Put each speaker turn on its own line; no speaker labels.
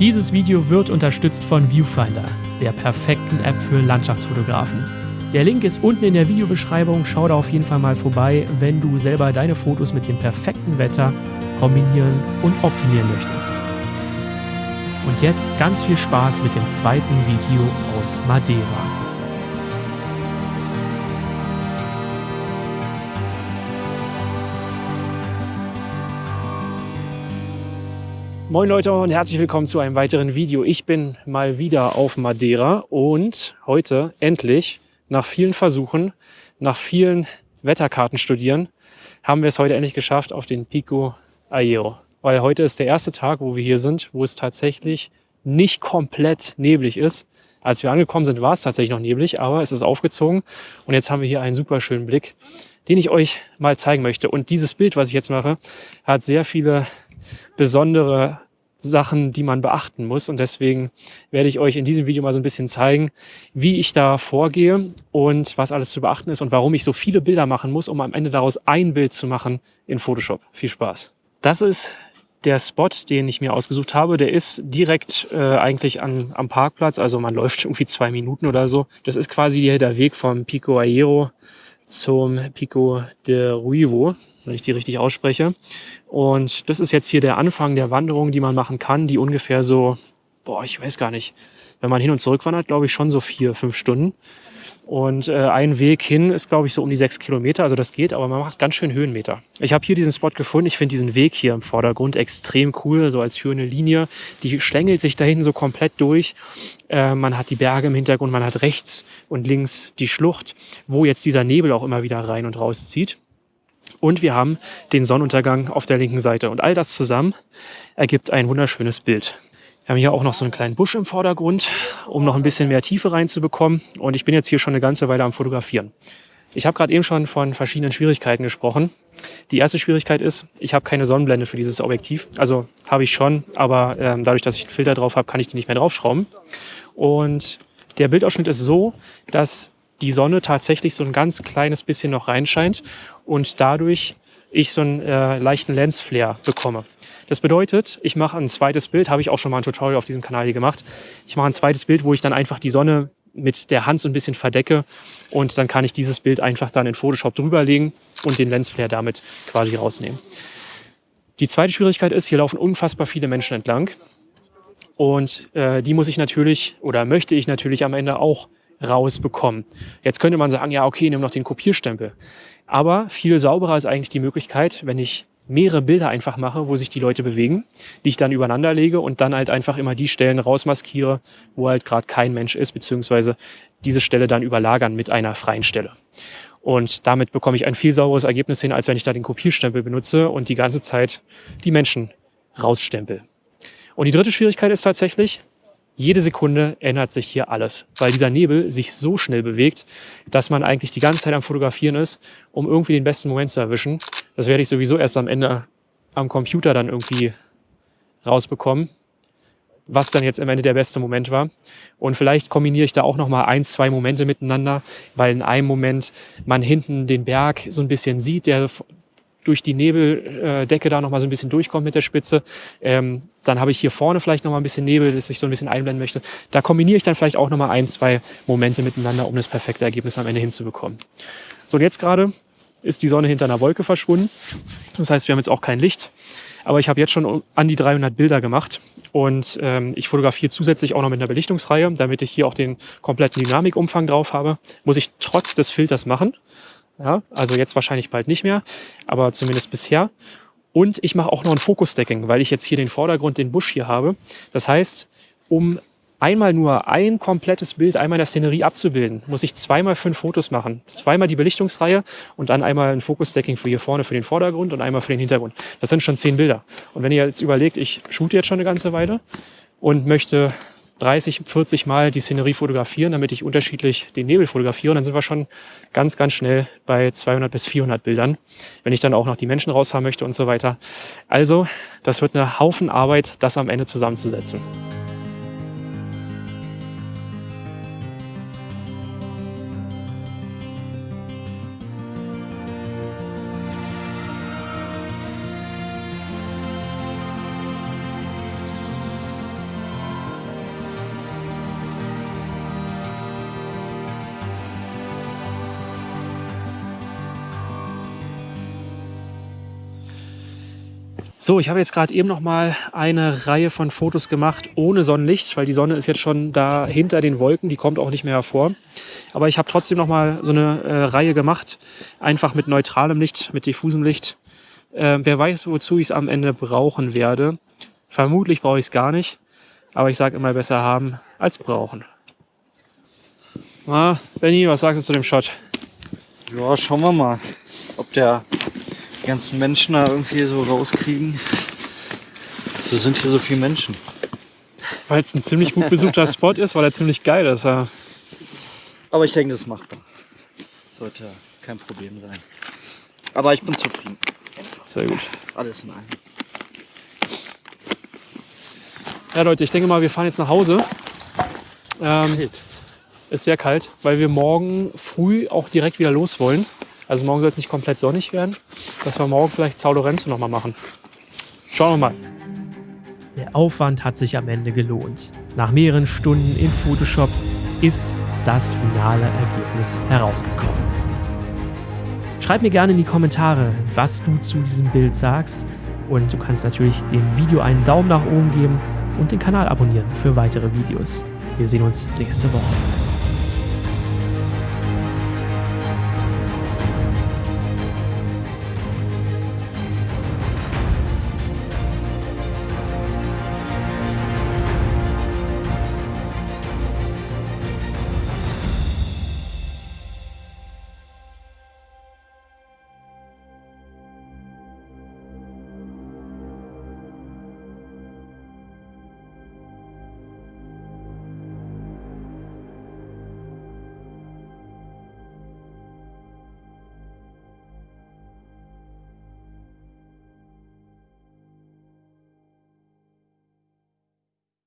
Dieses Video wird unterstützt von Viewfinder, der perfekten App für Landschaftsfotografen. Der Link ist unten in der Videobeschreibung. Schau da auf jeden Fall mal vorbei, wenn du selber deine Fotos mit dem perfekten Wetter kombinieren und optimieren möchtest. Und jetzt ganz viel Spaß mit dem zweiten Video aus Madeira. Moin Leute und herzlich willkommen zu einem weiteren Video. Ich bin mal wieder auf Madeira und heute endlich nach vielen Versuchen, nach vielen Wetterkarten studieren, haben wir es heute endlich geschafft auf den Pico Aero. Weil heute ist der erste Tag, wo wir hier sind, wo es tatsächlich nicht komplett neblig ist. Als wir angekommen sind, war es tatsächlich noch neblig, aber es ist aufgezogen und jetzt haben wir hier einen super schönen Blick, den ich euch mal zeigen möchte. Und dieses Bild, was ich jetzt mache, hat sehr viele besondere Sachen, die man beachten muss. Und deswegen werde ich euch in diesem Video mal so ein bisschen zeigen, wie ich da vorgehe und was alles zu beachten ist und warum ich so viele Bilder machen muss, um am Ende daraus ein Bild zu machen in Photoshop. Viel Spaß. Das ist der Spot, den ich mir ausgesucht habe, der ist direkt äh, eigentlich an, am Parkplatz. Also man läuft irgendwie zwei Minuten oder so. Das ist quasi der Weg vom Pico Aero zum Pico de Ruivo wenn ich die richtig ausspreche. Und das ist jetzt hier der Anfang der Wanderung, die man machen kann, die ungefähr so, boah, ich weiß gar nicht, wenn man hin und zurück wandert, glaube ich schon so vier, fünf Stunden. Und äh, ein Weg hin ist, glaube ich, so um die sechs Kilometer. Also das geht, aber man macht ganz schön Höhenmeter. Ich habe hier diesen Spot gefunden. Ich finde diesen Weg hier im Vordergrund extrem cool, so als führende Linie. Die schlängelt sich da hinten so komplett durch. Äh, man hat die Berge im Hintergrund, man hat rechts und links die Schlucht, wo jetzt dieser Nebel auch immer wieder rein und raus zieht. Und wir haben den Sonnenuntergang auf der linken Seite. Und all das zusammen ergibt ein wunderschönes Bild. Wir haben hier auch noch so einen kleinen Busch im Vordergrund, um noch ein bisschen mehr Tiefe reinzubekommen. Und ich bin jetzt hier schon eine ganze Weile am Fotografieren. Ich habe gerade eben schon von verschiedenen Schwierigkeiten gesprochen. Die erste Schwierigkeit ist, ich habe keine Sonnenblende für dieses Objektiv. Also habe ich schon, aber ähm, dadurch, dass ich einen Filter drauf habe, kann ich die nicht mehr draufschrauben. Und der Bildausschnitt ist so, dass die Sonne tatsächlich so ein ganz kleines bisschen noch reinscheint und dadurch ich so einen äh, leichten Lensflare bekomme. Das bedeutet, ich mache ein zweites Bild, habe ich auch schon mal ein Tutorial auf diesem Kanal hier gemacht. Ich mache ein zweites Bild, wo ich dann einfach die Sonne mit der Hand so ein bisschen verdecke und dann kann ich dieses Bild einfach dann in Photoshop drüberlegen und den Lensflare damit quasi rausnehmen. Die zweite Schwierigkeit ist, hier laufen unfassbar viele Menschen entlang und äh, die muss ich natürlich oder möchte ich natürlich am Ende auch rausbekommen. Jetzt könnte man sagen, ja, okay, nimm noch den Kopierstempel. Aber viel sauberer ist eigentlich die Möglichkeit, wenn ich mehrere Bilder einfach mache, wo sich die Leute bewegen, die ich dann übereinander lege und dann halt einfach immer die Stellen rausmaskiere, wo halt gerade kein Mensch ist, beziehungsweise diese Stelle dann überlagern mit einer freien Stelle. Und damit bekomme ich ein viel sauberes Ergebnis hin, als wenn ich da den Kopierstempel benutze und die ganze Zeit die Menschen rausstempel. Und die dritte Schwierigkeit ist tatsächlich, jede Sekunde ändert sich hier alles, weil dieser Nebel sich so schnell bewegt, dass man eigentlich die ganze Zeit am Fotografieren ist, um irgendwie den besten Moment zu erwischen. Das werde ich sowieso erst am Ende am Computer dann irgendwie rausbekommen, was dann jetzt am Ende der beste Moment war. Und vielleicht kombiniere ich da auch noch mal ein, zwei Momente miteinander, weil in einem Moment man hinten den Berg so ein bisschen sieht, der durch die Nebeldecke da noch mal so ein bisschen durchkommt mit der Spitze. Ähm, dann habe ich hier vorne vielleicht noch mal ein bisschen Nebel, das ich so ein bisschen einblenden möchte. Da kombiniere ich dann vielleicht auch noch mal ein, zwei Momente miteinander, um das perfekte Ergebnis am Ende hinzubekommen. So, und jetzt gerade ist die Sonne hinter einer Wolke verschwunden. Das heißt, wir haben jetzt auch kein Licht. Aber ich habe jetzt schon an die 300 Bilder gemacht und ähm, ich fotografiere zusätzlich auch noch mit einer Belichtungsreihe, damit ich hier auch den kompletten Dynamikumfang drauf habe. Muss ich trotz des Filters machen. Ja, also jetzt wahrscheinlich bald nicht mehr, aber zumindest bisher. Und ich mache auch noch ein Fokus-Stacking, weil ich jetzt hier den Vordergrund, den Busch hier habe. Das heißt, um einmal nur ein komplettes Bild einmal in der Szenerie abzubilden, muss ich zweimal fünf Fotos machen. Zweimal die Belichtungsreihe und dann einmal ein Fokus-Stacking für hier vorne für den Vordergrund und einmal für den Hintergrund. Das sind schon zehn Bilder. Und wenn ihr jetzt überlegt, ich shoote jetzt schon eine ganze Weile und möchte 30, 40 Mal die Szenerie fotografieren, damit ich unterschiedlich den Nebel fotografiere. Dann sind wir schon ganz, ganz schnell bei 200 bis 400 Bildern, wenn ich dann auch noch die Menschen raushaben möchte und so weiter. Also, das wird eine Haufen Arbeit, das am Ende zusammenzusetzen. So, ich habe jetzt gerade eben noch mal eine Reihe von Fotos gemacht ohne Sonnenlicht, weil die Sonne ist jetzt schon da hinter den Wolken, die kommt auch nicht mehr hervor. Aber ich habe trotzdem noch mal so eine äh, Reihe gemacht, einfach mit neutralem Licht, mit diffusem Licht. Äh, wer weiß, wozu ich es am Ende brauchen werde. Vermutlich brauche ich es gar nicht, aber ich sage immer besser haben als brauchen. Na, Benny, was sagst du zu dem Shot?
Ja, schauen wir mal, ob der die ganzen Menschen da irgendwie so rauskriegen. So sind hier so viele Menschen.
Weil es ein ziemlich gut besuchter Spot ist, weil er ziemlich geil ist. Ja.
Aber ich denke, das ist machbar. Sollte kein Problem sein. Aber ich bin zufrieden.
Sehr gut.
Alles in allem.
Ja, Leute, ich denke mal, wir fahren jetzt nach Hause. Ähm, ist sehr kalt, weil wir morgen früh auch direkt wieder los wollen. Also morgen soll es nicht komplett sonnig werden, dass wir morgen vielleicht Sao Lorenzo nochmal machen. Schauen wir mal. Der Aufwand hat sich am Ende gelohnt. Nach mehreren Stunden in Photoshop ist das finale Ergebnis herausgekommen. Schreib mir gerne in die Kommentare, was du zu diesem Bild sagst. Und du kannst natürlich dem Video einen Daumen nach oben geben und den Kanal abonnieren für weitere Videos. Wir sehen uns nächste Woche.